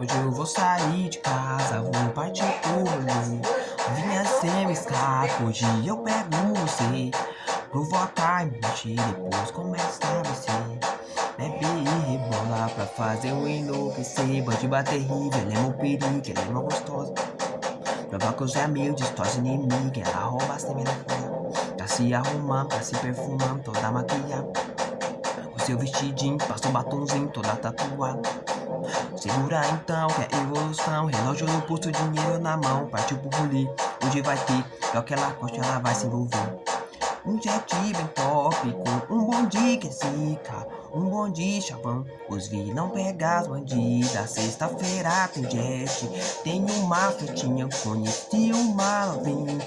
Hoje eu vou sair de casa, vou partir rolê. Vinha sem escape, hoje eu pego você Provocar e mentir, depois começa a vencer. Bebe e rebola pra fazer o enlouquecer. Bandiba terrível, ela é meu perigo, ela é uma gostosa Provoca os amigos, distorce inimigo Ela rouba sem me fora Tá se arrumando, tá se perfumando, toda maquiada O seu vestidinho, passa um batomzinho, toda tatuada Segura então que é evolução Relógio no pulso, dinheiro na mão. Partiu pro bulir, hoje vai ter? Pior que ela gosta, ela vai se envolver. Um jet bem top com um bonde que é zica. Um bonde chavão, os vi não pegar as bandidas. Sexta-feira tem jet, tem uma frutinha Conheci uma novinha,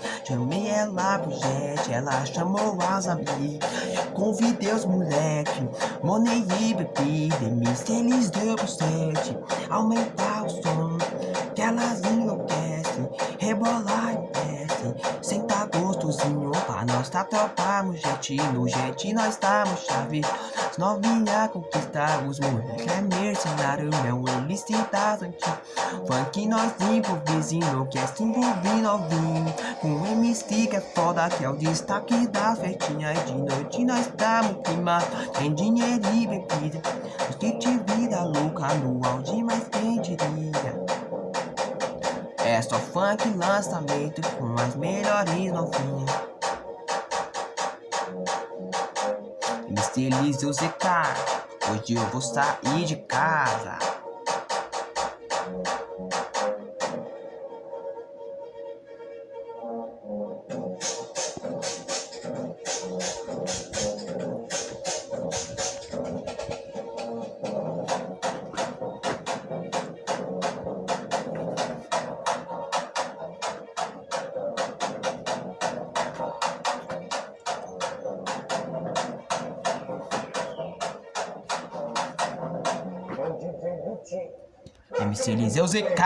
ela pro jet Ela chamou as amigas, convidei os moleque Money e bebida, me eles deu pro sete Aumentar o som, que elas enlouquecem Rebolar e desce, sentar gostosinho. Pra nós tá topamos jet, no jet nós estamos chave. Novinha conquistar os moleque é mercenário Meu ilícitas antigo Funk nós improvisa enlouquece envolve novinho. Com MC que é foda que é o destaque das festinhas De noite nós estamos clima Tem dinheiro e bebida. Street vida louca no auge mas quem diria é só funk lançamento com as melhores novinhas Mr. o ZK Hoje eu vou sair de casa MC Eliseu ZK.